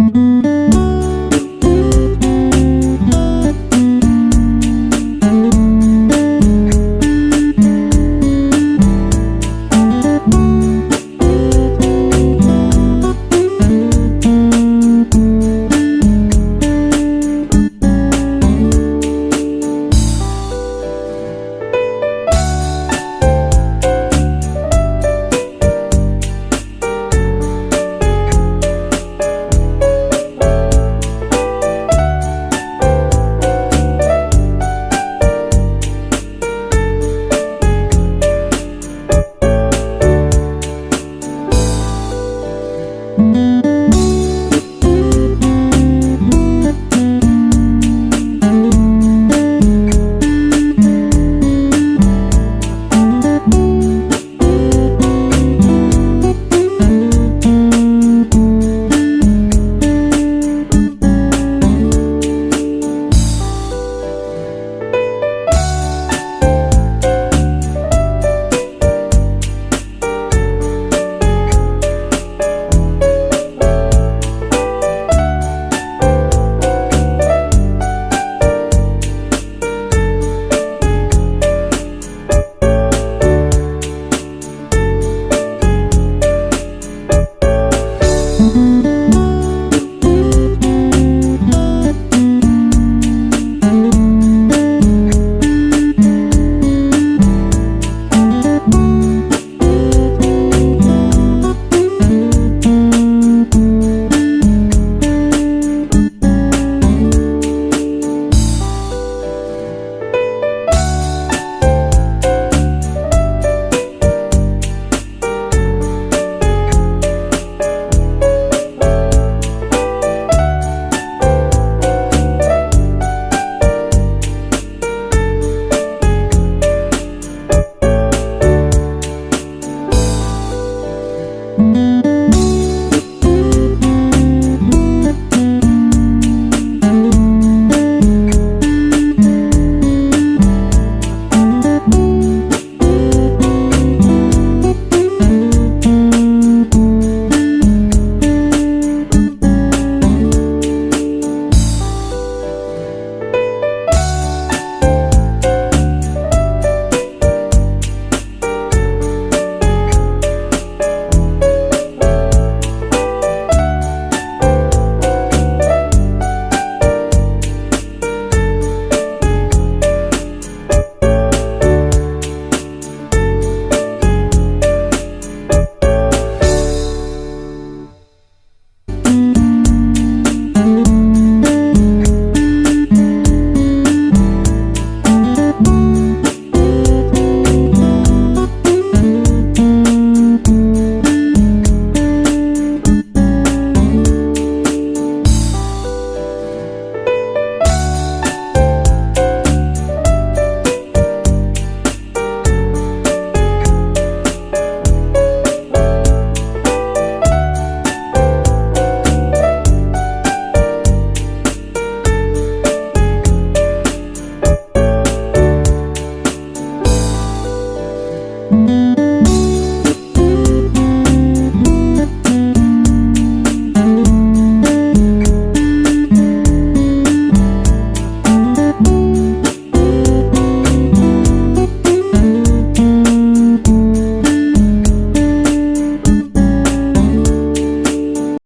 Música